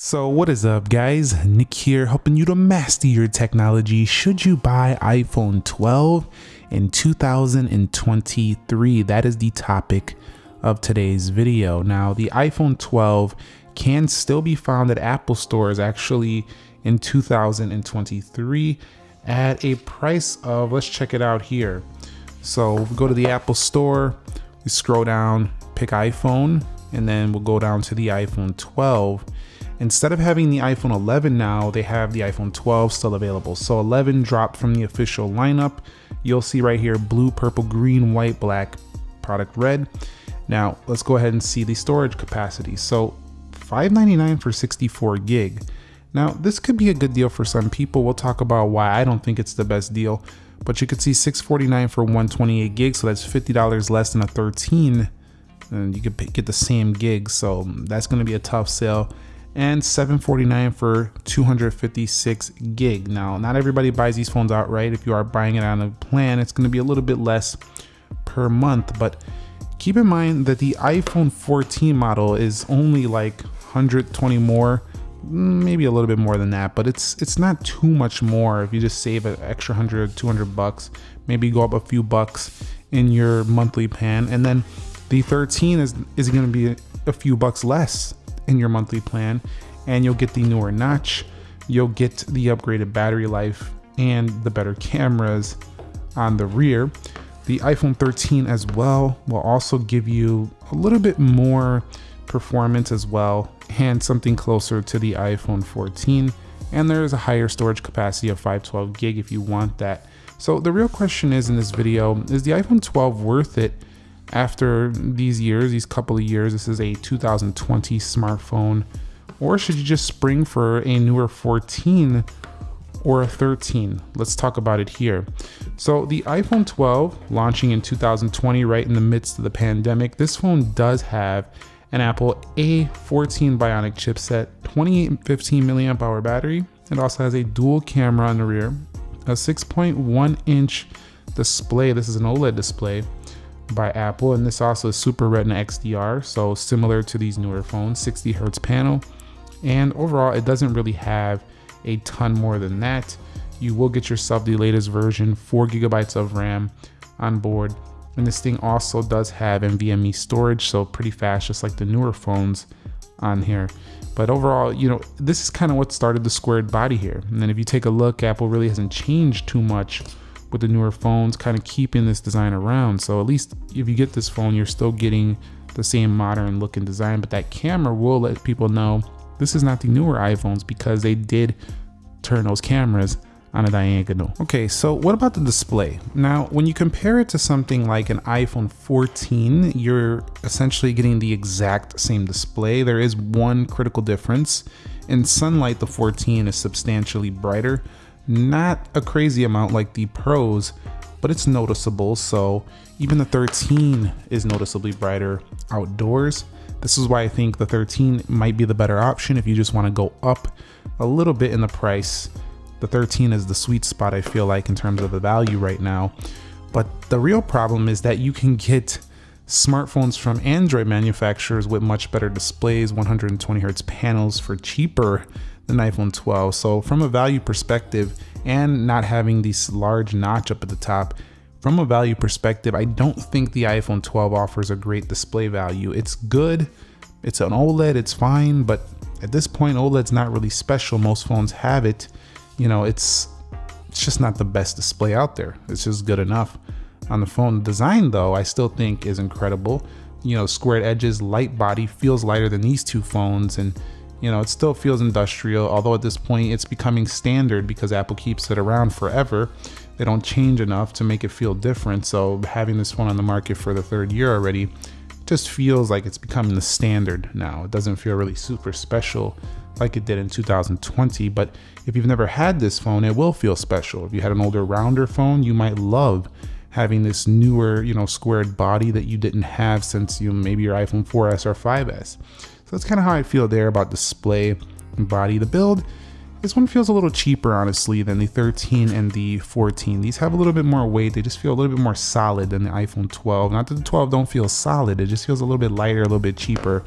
So what is up guys, Nick here helping you to master your technology. Should you buy iPhone 12 in 2023? That is the topic of today's video. Now the iPhone 12 can still be found at Apple stores actually in 2023 at a price of, let's check it out here. So we go to the Apple store, we scroll down, pick iPhone, and then we'll go down to the iPhone 12 Instead of having the iPhone 11 now, they have the iPhone 12 still available. So 11 dropped from the official lineup. You'll see right here, blue, purple, green, white, black, product red. Now let's go ahead and see the storage capacity. So 599 for 64 gig. Now this could be a good deal for some people. We'll talk about why I don't think it's the best deal, but you could see 649 for 128 gig. So that's $50 less than a 13 and you could get the same gig. So mm, that's going to be a tough sale and 749 for 256 gig. Now, not everybody buys these phones outright. If you are buying it on a plan, it's going to be a little bit less per month, but keep in mind that the iPhone 14 model is only like 120 more, maybe a little bit more than that, but it's it's not too much more if you just save an extra 100 200 bucks, maybe go up a few bucks in your monthly plan and then the 13 is is going to be a few bucks less in your monthly plan and you'll get the newer notch, you'll get the upgraded battery life and the better cameras on the rear. The iPhone 13 as well will also give you a little bit more performance as well and something closer to the iPhone 14 and there is a higher storage capacity of 512 gig if you want that. So the real question is in this video, is the iPhone 12 worth it after these years, these couple of years, this is a 2020 smartphone, or should you just spring for a newer 14 or a 13? Let's talk about it here. So the iPhone 12 launching in 2020, right in the midst of the pandemic, this phone does have an Apple A14 Bionic chipset, 2815 milliamp hour battery. It also has a dual camera on the rear, a 6.1 inch display. This is an OLED display by Apple, and this also is Super Retina XDR, so similar to these newer phones, 60 hertz panel. And overall, it doesn't really have a ton more than that. You will get yourself the latest version, four gigabytes of RAM on board. And this thing also does have NVMe storage, so pretty fast, just like the newer phones on here. But overall, you know, this is kind of what started the squared body here. And then if you take a look, Apple really hasn't changed too much with the newer phones, kind of keeping this design around. So at least if you get this phone, you're still getting the same modern look and design, but that camera will let people know this is not the newer iPhones because they did turn those cameras on a diagonal. Okay, so what about the display? Now, when you compare it to something like an iPhone 14, you're essentially getting the exact same display. There is one critical difference. In sunlight, the 14 is substantially brighter, not a crazy amount like the Pros, but it's noticeable. So even the 13 is noticeably brighter outdoors. This is why I think the 13 might be the better option if you just want to go up a little bit in the price. The 13 is the sweet spot I feel like in terms of the value right now. But the real problem is that you can get smartphones from Android manufacturers with much better displays, 120 hertz panels for cheaper than iPhone 12. So from a value perspective and not having this large notch up at the top, from a value perspective, I don't think the iPhone 12 offers a great display value. It's good, it's an OLED, it's fine, but at this point, OLED's not really special. Most phones have it. You know, it's it's just not the best display out there. It's just good enough on the phone. Design though, I still think is incredible. You know, squared edges, light body, feels lighter than these two phones and you know, it still feels industrial, although at this point it's becoming standard because Apple keeps it around forever. They don't change enough to make it feel different. So having this phone on the market for the third year already just feels like it's becoming the standard now. It doesn't feel really super special like it did in 2020, but if you've never had this phone, it will feel special. If you had an older rounder phone, you might love having this newer, you know, squared body that you didn't have since you maybe your iPhone 4S or 5S. So that's kind of how I feel there about display and body. The build, this one feels a little cheaper, honestly, than the 13 and the 14. These have a little bit more weight. They just feel a little bit more solid than the iPhone 12. Not that the 12 don't feel solid. It just feels a little bit lighter, a little bit cheaper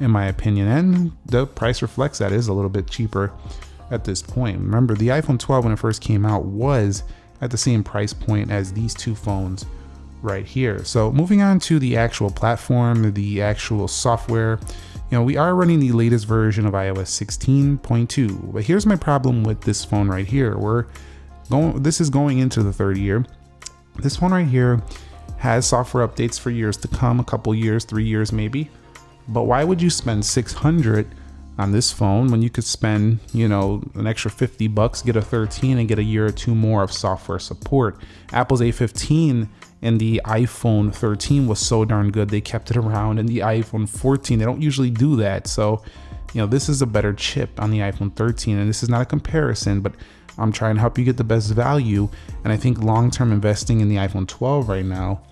in my opinion. And the price reflects that is a little bit cheaper at this point. Remember, the iPhone 12 when it first came out was at the same price point as these two phones right here. So moving on to the actual platform, the actual software, you know, we are running the latest version of iOS 16.2, but here's my problem with this phone right here. We're going, this is going into the third year. This phone right here has software updates for years to come, a couple years, three years maybe. But why would you spend 600 on this phone when you could spend, you know, an extra 50 bucks, get a 13 and get a year or two more of software support. Apple's A15 and the iPhone 13 was so darn good they kept it around and the iPhone 14 they don't usually do that. So, you know, this is a better chip on the iPhone 13 and this is not a comparison, but I'm trying to help you get the best value and I think long-term investing in the iPhone 12 right now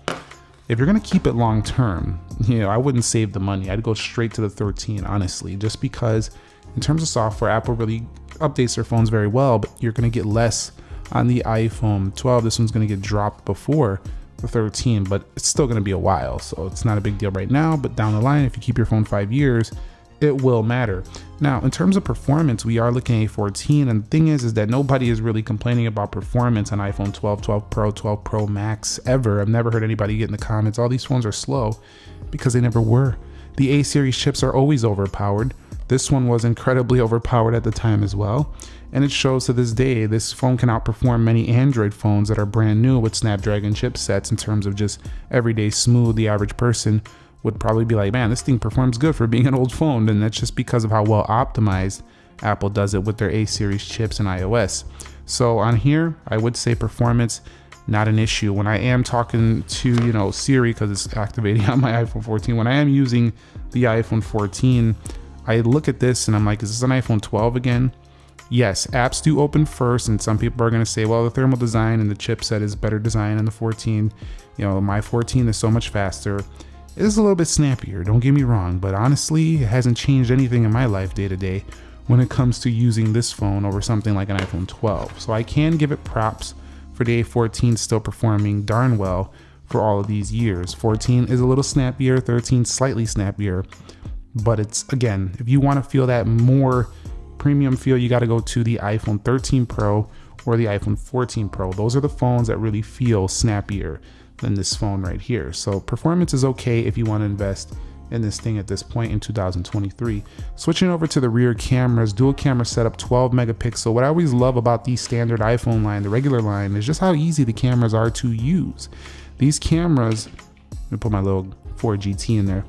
if you're gonna keep it long term, you know, I wouldn't save the money. I'd go straight to the 13, honestly, just because in terms of software, Apple really updates their phones very well, but you're gonna get less on the iPhone 12. This one's gonna get dropped before the 13, but it's still gonna be a while. So it's not a big deal right now, but down the line, if you keep your phone five years, it will matter. Now, in terms of performance, we are looking at 14, and the thing is, is that nobody is really complaining about performance on iPhone 12, 12 Pro, 12 Pro Max ever. I've never heard anybody get in the comments, all these phones are slow because they never were. The A series chips are always overpowered. This one was incredibly overpowered at the time as well. And it shows to this day, this phone can outperform many Android phones that are brand new with Snapdragon chipsets in terms of just everyday smooth, the average person would probably be like, man, this thing performs good for being an old phone. And that's just because of how well optimized Apple does it with their A series chips and iOS. So on here, I would say performance, not an issue. When I am talking to, you know, Siri, because it's activating on my iPhone 14, when I am using the iPhone 14, I look at this and I'm like, is this an iPhone 12 again? Yes, apps do open first, and some people are going to say, well, the thermal design and the chipset is better design in the 14. You know, my 14 is so much faster. It is a little bit snappier, don't get me wrong, but honestly, it hasn't changed anything in my life day to day when it comes to using this phone over something like an iPhone 12. So I can give it props for the A14 still performing darn well for all of these years. 14 is a little snappier, 13 slightly snappier, but it's again, if you want to feel that more premium feel, you got to go to the iPhone 13 Pro or the iPhone 14 Pro. Those are the phones that really feel snappier than this phone right here. So performance is okay if you want to invest in this thing at this point in 2023. Switching over to the rear cameras, dual camera setup, 12 megapixel. What I always love about the standard iPhone line, the regular line, is just how easy the cameras are to use. These cameras, let me put my little 4GT in there.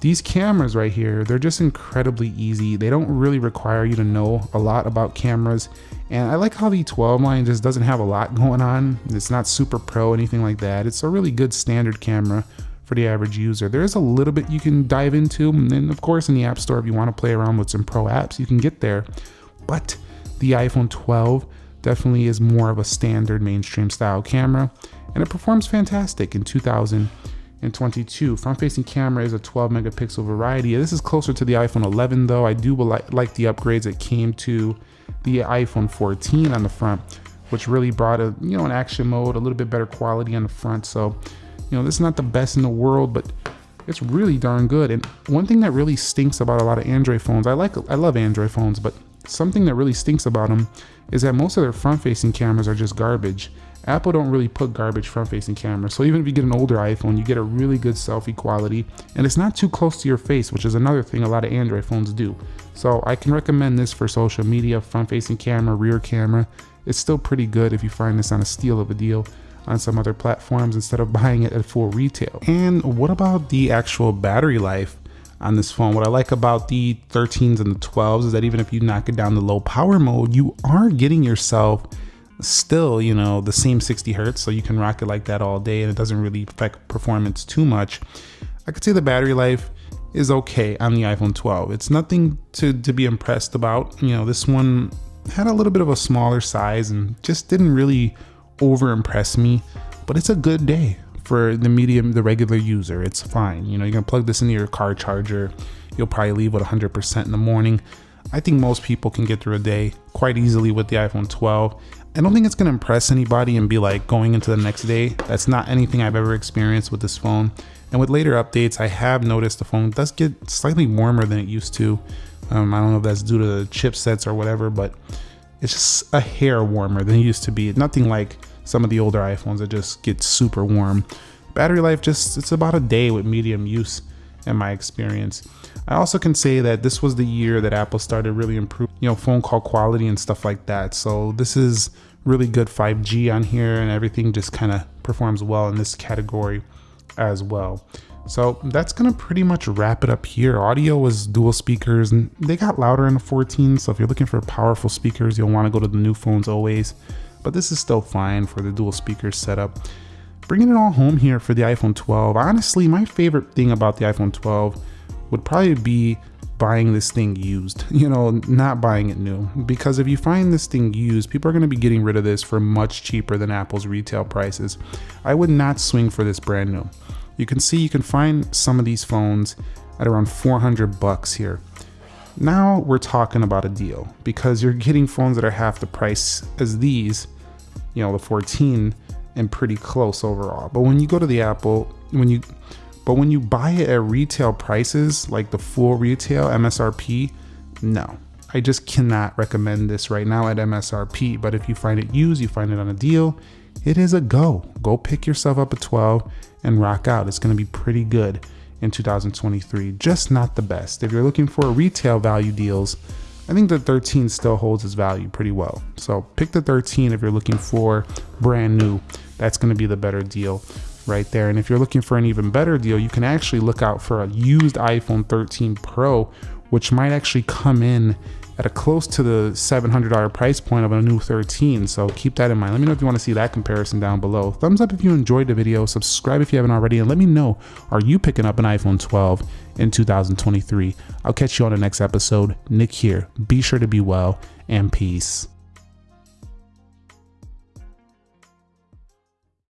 These cameras right here, they're just incredibly easy. They don't really require you to know a lot about cameras. And I like how the 12 line just doesn't have a lot going on. It's not super pro, anything like that. It's a really good standard camera for the average user. There is a little bit you can dive into. And then of course, in the App Store, if you want to play around with some pro apps, you can get there. But the iPhone 12 definitely is more of a standard mainstream style camera. And it performs fantastic in 2000 and 22. Front facing camera is a 12 megapixel variety. This is closer to the iPhone 11 though. I do like the upgrades that came to the iPhone 14 on the front, which really brought a, you know, an action mode, a little bit better quality on the front. So, you know, this is not the best in the world, but it's really darn good. And one thing that really stinks about a lot of Android phones, I like, I love Android phones, but something that really stinks about them is that most of their front facing cameras are just garbage. Apple don't really put garbage front facing cameras. So even if you get an older iPhone, you get a really good selfie quality and it's not too close to your face, which is another thing a lot of Android phones do. So I can recommend this for social media, front facing camera, rear camera. It's still pretty good if you find this on a steal of a deal on some other platforms instead of buying it at full retail. And what about the actual battery life? on this phone. What I like about the 13s and the 12s is that even if you knock it down to low power mode, you are getting yourself still, you know, the same 60 hertz, so you can rock it like that all day and it doesn't really affect performance too much. I could say the battery life is okay on the iPhone 12. It's nothing to, to be impressed about. You know, this one had a little bit of a smaller size and just didn't really over impress me, but it's a good day for the medium, the regular user. It's fine. You know, you can plug this into your car charger. You'll probably leave with 100% in the morning. I think most people can get through a day quite easily with the iPhone 12. I don't think it's gonna impress anybody and be like going into the next day. That's not anything I've ever experienced with this phone. And with later updates, I have noticed the phone does get slightly warmer than it used to. Um, I don't know if that's due to the chipsets or whatever, but it's just a hair warmer than it used to be. Nothing like some of the older iPhones that just get super warm. Battery life just, it's about a day with medium use in my experience. I also can say that this was the year that Apple started really improving, you know, phone call quality and stuff like that. So this is really good 5G on here and everything just kind of performs well in this category as well. So that's gonna pretty much wrap it up here. Audio was dual speakers and they got louder in the 14. So if you're looking for powerful speakers, you'll wanna go to the new phones always, but this is still fine for the dual speakers setup. Bringing it all home here for the iPhone 12. Honestly, my favorite thing about the iPhone 12 would probably be buying this thing used, you know, not buying it new. Because if you find this thing used, people are going to be getting rid of this for much cheaper than Apple's retail prices. I would not swing for this brand new. You can see you can find some of these phones at around 400 bucks here. Now we're talking about a deal because you're getting phones that are half the price as these, you know, the 14 and pretty close overall. But when you go to the Apple, when you but when you buy it at retail prices, like the full retail MSRP, no. I just cannot recommend this right now at MSRP, but if you find it used, you find it on a deal, it is a go. Go pick yourself up a 12 and rock out. It's going to be pretty good in 2023, just not the best. If you're looking for retail value deals, I think the 13 still holds its value pretty well. So pick the 13 if you're looking for brand new. That's going to be the better deal right there. And if you're looking for an even better deal, you can actually look out for a used iPhone 13 Pro, which might actually come in at a close to the $700 price point of a new 13. So keep that in mind. Let me know if you want to see that comparison down below. Thumbs up if you enjoyed the video, subscribe if you haven't already, and let me know, are you picking up an iPhone 12 in 2023? I'll catch you on the next episode. Nick here. Be sure to be well and peace.